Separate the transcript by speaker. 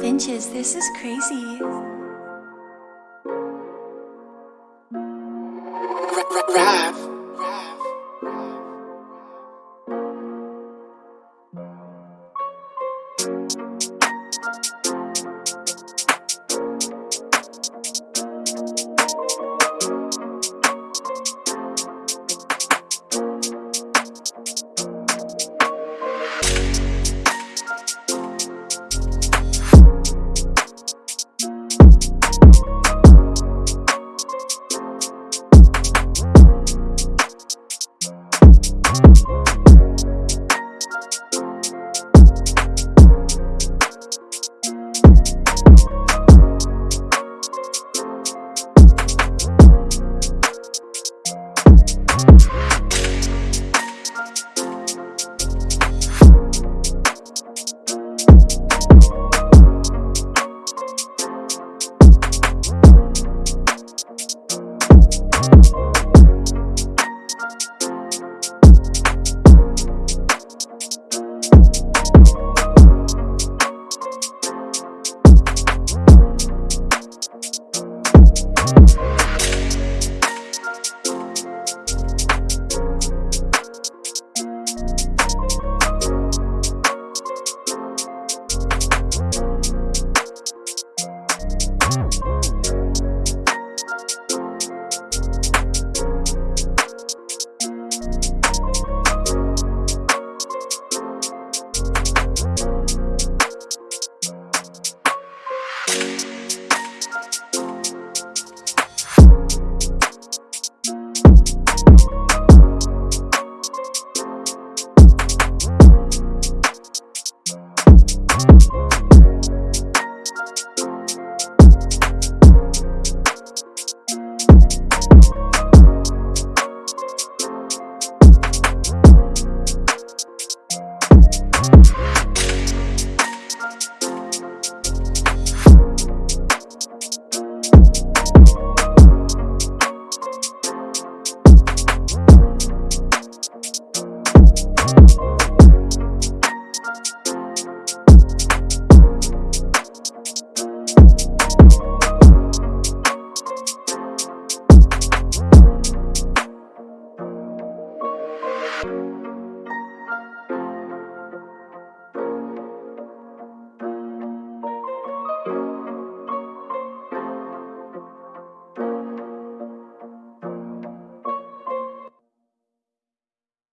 Speaker 1: Finches, this is crazy.
Speaker 2: Rap.